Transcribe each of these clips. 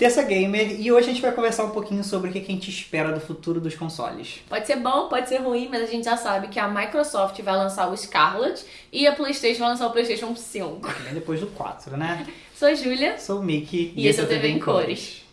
Terça Gamer e hoje a gente vai conversar um pouquinho sobre o que a gente espera do futuro dos consoles. Pode ser bom, pode ser ruim, mas a gente já sabe que a Microsoft vai lançar o Scarlet e a PlayStation vai lançar o PlayStation 5. Vem depois do 4, né? Sou a Júlia. Sou o Mickey e, e esse é o TV em Cores. Bem,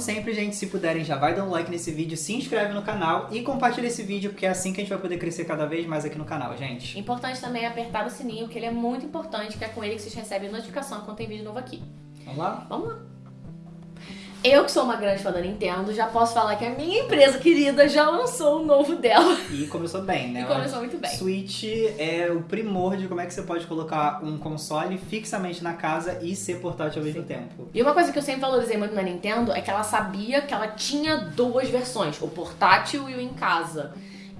como sempre, gente, se puderem, já vai dar um like nesse vídeo, se inscreve no canal e compartilha esse vídeo, porque é assim que a gente vai poder crescer cada vez mais aqui no canal, gente. Importante também apertar o sininho, que ele é muito importante, que é com ele que vocês recebem notificação quando tem vídeo novo aqui. Vamos lá? Vamos lá. Eu que sou uma grande fã da Nintendo, já posso falar que a minha empresa querida já lançou o novo dela. E começou bem, né? E começou muito bem. Switch é o primor de como é que você pode colocar um console fixamente na casa e ser portátil ao mesmo tempo. E uma coisa que eu sempre valorizei muito na Nintendo é que ela sabia que ela tinha duas versões, o portátil e o em casa.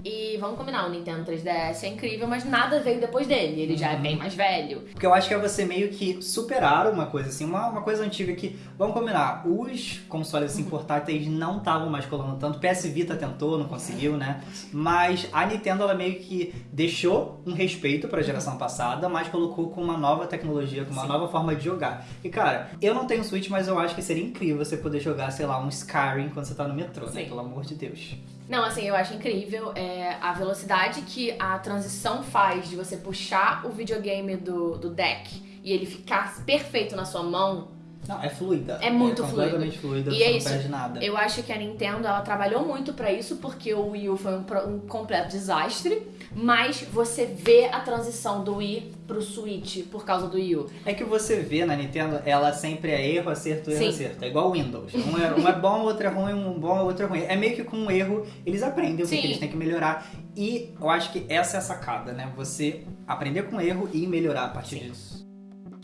E vamos combinar, o Nintendo 3DS é incrível, mas nada veio depois dele. Ele já é bem mais velho. Porque eu acho que é você meio que superar uma coisa assim, uma, uma coisa antiga que, vamos combinar, os consoles assim portáteis não estavam mais colando tanto. PS Vita tentou, não conseguiu, né? Mas a Nintendo ela meio que deixou um respeito para a geração passada, mas colocou com uma nova tecnologia, com uma Sim. nova forma de jogar. E cara, eu não tenho Switch, mas eu acho que seria incrível você poder jogar, sei lá, um Skyrim quando você tá no metrô, né? Né? Pelo amor de Deus. Não, assim, eu acho incrível é, a velocidade que a transição faz de você puxar o videogame do, do deck e ele ficar perfeito na sua mão. Não, é fluida. É muito é completamente fluida. E é não isso. perde nada. Eu acho que a Nintendo ela trabalhou muito para isso porque o Wii U foi um, um completo desastre mas você vê a transição do Wii pro Switch por causa do Wii U. É que você vê na Nintendo, ela sempre é erro, acerto, erro, Sim. acerto. É igual o Windows. Um é, um é bom, outro é ruim, um bom, outro é ruim. É meio que com um erro, eles aprendem o que, que eles têm que melhorar. E eu acho que essa é a sacada, né? Você aprender com erro e melhorar a partir Sim. disso.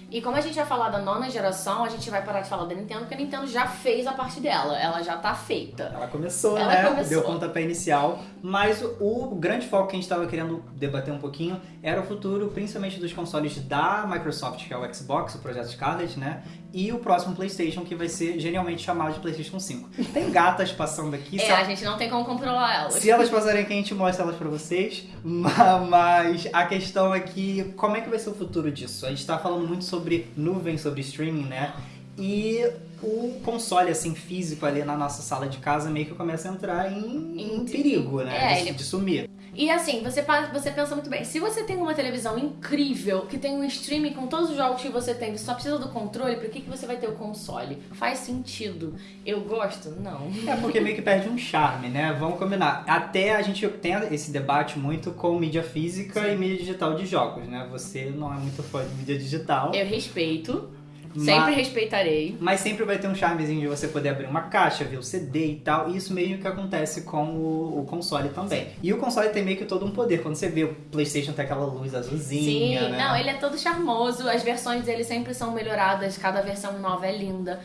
E como a gente vai falar da nona geração, a gente vai parar de falar da Nintendo, porque a Nintendo já fez a parte dela, ela já tá feita. Ela começou, ela né? Começou. Deu pontapé inicial, mas o grande foco que a gente estava querendo debater um pouquinho era o futuro, principalmente dos consoles da Microsoft, que é o Xbox, o projeto Scarlet, né? E o próximo PlayStation, que vai ser genialmente chamado de PlayStation 5. Tem gatas passando aqui. É, a gente não tem como controlar elas. Se elas passarem aqui, a gente mostra elas pra vocês. Mas a questão é que, como é que vai ser o futuro disso? A gente tá falando muito sobre nuvem, sobre streaming, né? E o console, assim, físico ali na nossa sala de casa meio que começa a entrar em, em perigo, né? É, de, ele... de sumir. E assim, você, você pensa muito bem, se você tem uma televisão incrível, que tem um streaming com todos os jogos que você tem, você só precisa do controle, por que, que você vai ter o console? Faz sentido. Eu gosto? Não. É porque meio que perde um charme, né? Vamos combinar. Até a gente tem esse debate muito com mídia física Sim. e mídia digital de jogos, né? Você não é muito fã de mídia digital. Eu respeito. Sempre mas, respeitarei. Mas sempre vai ter um charmezinho de você poder abrir uma caixa, ver o CD e tal. E isso meio que acontece com o, o console também. Sim. E o console tem meio que todo um poder. Quando você vê o PlayStation tem aquela luz azulzinha. Sim, né? não, ele é todo charmoso. As versões dele sempre são melhoradas. Cada versão nova é linda.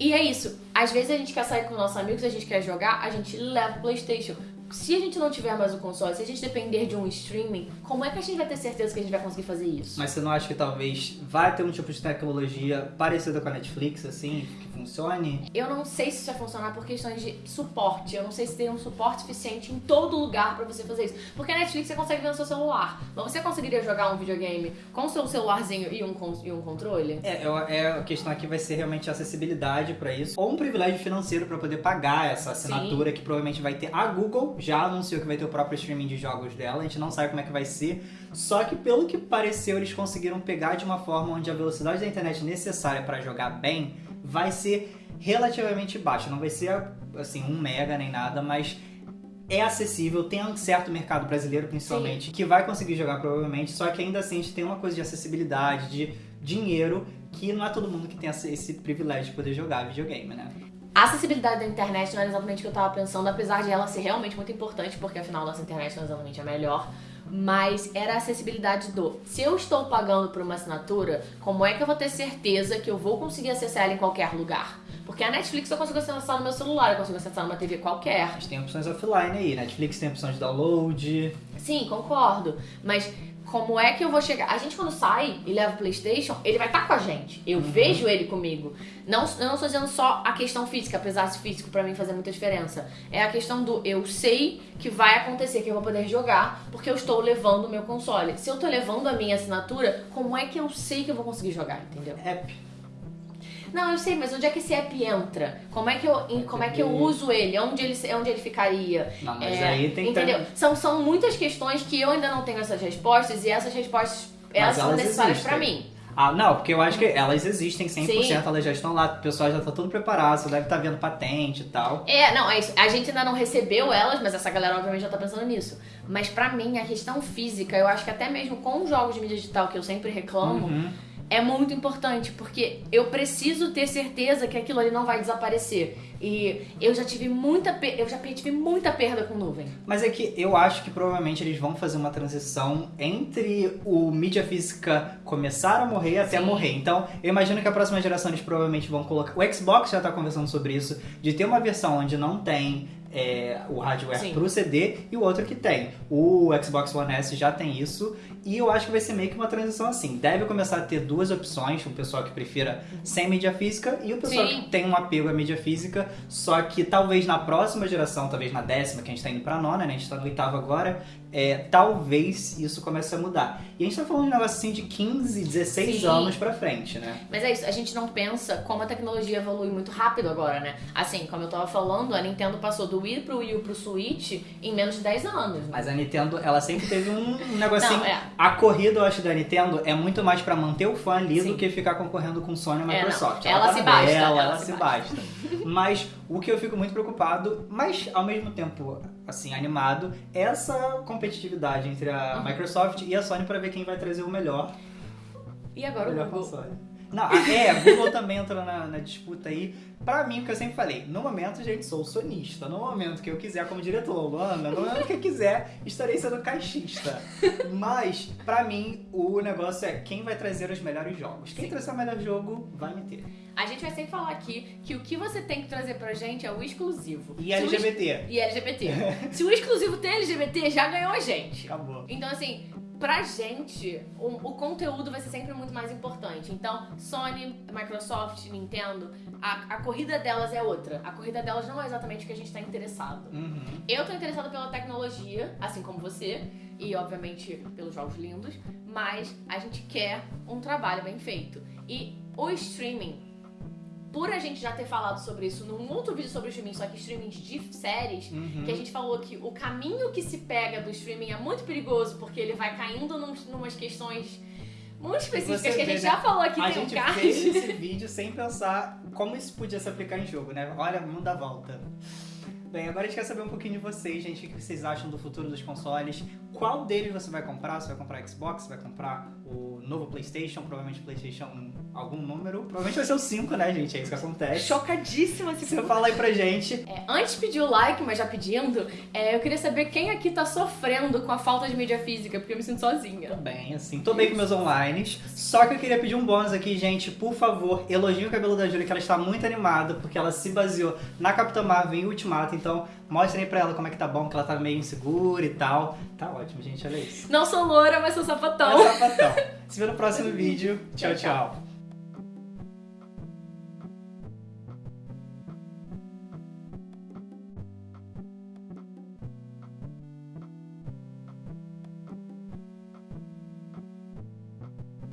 E é isso. Às vezes a gente quer sair com nossos amigos, a gente quer jogar, a gente leva o PlayStation se a gente não tiver mais o console, se a gente depender de um streaming, como é que a gente vai ter certeza que a gente vai conseguir fazer isso? Mas você não acha que talvez vai ter um tipo de tecnologia parecida com a Netflix, assim, que funcione? Eu não sei se isso vai funcionar por questões de suporte. Eu não sei se tem um suporte suficiente em todo lugar para você fazer isso. Porque a Netflix você consegue ver no seu celular. Mas você conseguiria jogar um videogame com o seu celularzinho e um, e um controle? É, é, a questão aqui vai ser realmente a acessibilidade para isso. Ou um privilégio financeiro para poder pagar essa assinatura Sim. que provavelmente vai ter a Google já anunciou que vai ter o próprio streaming de jogos dela, a gente não sabe como é que vai ser. Só que pelo que pareceu, eles conseguiram pegar de uma forma onde a velocidade da internet necessária para jogar bem vai ser relativamente baixa. Não vai ser assim um mega nem nada, mas é acessível, tem um certo mercado brasileiro principalmente Sim. que vai conseguir jogar provavelmente, só que ainda assim a gente tem uma coisa de acessibilidade, de dinheiro, que não é todo mundo que tem esse privilégio de poder jogar videogame, né? A acessibilidade da internet não era exatamente o que eu tava pensando, apesar de ela ser realmente muito importante, porque afinal nossa internet não é exatamente a melhor. Mas era a acessibilidade do se eu estou pagando por uma assinatura, como é que eu vou ter certeza que eu vou conseguir acessar ela em qualquer lugar? Porque a Netflix eu consigo acessar no meu celular, eu consigo acessar numa TV qualquer. Mas tem opções offline aí, Netflix tem opção de download. Sim, concordo. Mas como é que eu vou chegar? A gente quando sai e leva o PlayStation, ele vai estar tá com a gente. Eu uhum. vejo ele comigo. Não, eu não estou dizendo só a questão física, apesar de físico para mim fazer muita diferença. É a questão do eu sei que vai acontecer, que eu vou poder jogar, porque eu estou levando o meu console. Se eu estou levando a minha assinatura, como é que eu sei que eu vou conseguir jogar, entendeu? App. Não, eu sei, mas onde é que esse app entra? Como é que eu, como é que eu uso ele? Onde ele, onde ele ficaria? Não, mas é, aí tem Entendeu? São, são muitas questões que eu ainda não tenho essas respostas e essas respostas elas, elas são necessárias para mim. Ah, não, porque eu acho que elas existem 100%, Sim. elas já estão lá, o pessoal já tá tudo preparado, você deve estar tá vendo patente e tal. É, não, é isso. A gente ainda não recebeu elas, mas essa galera obviamente já tá pensando nisso. Mas para mim, a questão física, eu acho que até mesmo com os jogos de mídia digital que eu sempre reclamo, uhum é muito importante, porque eu preciso ter certeza que aquilo ali não vai desaparecer. E eu já tive muita eu já tive muita perda com nuvem. Mas é que eu acho que provavelmente eles vão fazer uma transição entre o mídia física começar a morrer até Sim. morrer. Então, eu imagino que a próxima geração eles provavelmente vão colocar. O Xbox já tá conversando sobre isso, de ter uma versão onde não tem é, o hardware Sim. pro CD e o outro que tem. O Xbox One S já tem isso e eu acho que vai ser meio que uma transição assim. Deve começar a ter duas opções, o pessoal que prefira sem mídia física e o pessoal Sim. que tem um apego à mídia física, só que talvez na próxima geração, talvez na décima, que a gente tá indo pra nona, né? A gente tá no oitavo agora, é, talvez isso comece a mudar. E a gente tá falando de um negócio assim de 15, 16 Sim. anos pra frente, né? Mas é isso, a gente não pensa como a tecnologia evolui muito rápido agora, né? Assim, como eu tava falando, a Nintendo passou do Wii pro Wii pro Switch em menos de 10 anos. Né? Mas a Nintendo, ela sempre teve um negocinho. Não, é. A corrida, eu acho, da Nintendo é muito mais pra manter o fã ali Sim. do que ficar concorrendo com Sony e é, Microsoft. É, ela, ela, tá se basta. Ela, ela se basta. mas o que eu fico muito preocupado, mas ao mesmo tempo, assim, animado, é essa competitividade entre a uhum. Microsoft e a Sony para ver quem vai trazer o melhor. E agora o Google? Console. Não, é, Google também entrou na, na, disputa aí. Pra mim, o que eu sempre falei, no momento, gente, sou sonista. No momento que eu quiser, como diretor Luana, no momento que eu quiser, estarei sendo caixista. Mas, pra mim, o negócio é quem vai trazer os melhores jogos. Quem Sim. trouxer o melhor jogo, vai meter. A gente vai sempre falar aqui que o que você tem que trazer pra gente é o exclusivo. E LGBT. E LGBT. Se o exclusivo tem LGBT, já ganhou a gente. Acabou. Então, assim, pra gente, o, o, conteúdo vai ser sempre muito mais importante. Então, Sony, Microsoft, Nintendo, a, a corrida delas é outra. A corrida delas não é exatamente o que a gente tá interessado. Uhum. Eu tô interessada pela tecnologia, assim como você, e obviamente pelos jogos lindos, mas a gente quer um trabalho bem feito. E o streaming por a gente já ter falado sobre isso num outro vídeo sobre streaming, só que streaming de séries, uhum. que a gente falou que o caminho que se pega do streaming é muito perigoso, porque ele vai caindo num, numas questões muito específicas que a gente vê, já né? falou aqui. A gente um fez esse vídeo sem pensar como isso podia se aplicar em jogo, né? Olha, muda a volta. Bem, agora a gente quer saber um pouquinho de vocês, gente. O que vocês acham do futuro dos consoles? Qual deles você vai comprar? Você vai comprar Xbox? Você vai comprar o novo PlayStation? Provavelmente PlayStation algum número. Provavelmente vai ser o 5, né, gente? É isso que acontece. Chocadíssima se Você fala aí pra gente. É, antes de pedir o like, mas já pedindo, é, eu queria saber quem aqui tá sofrendo com a falta de mídia física, porque eu me sinto sozinha. Tô bem, assim. Tô bem com meus online. Só que eu queria pedir um bônus aqui, gente. Por favor, elogie o cabelo da Júlia, que ela está muito animada, porque ela se baseou na Capitã Marvel em Ultimato. Então, mostrem pra ela como é que tá bom, que ela tá meio insegura e tal. Tá ótimo, gente, olha isso. Não sou loura, mas sou sapatão. É sapatão. Se vê no próximo vídeo. tchau. tchau. tchau.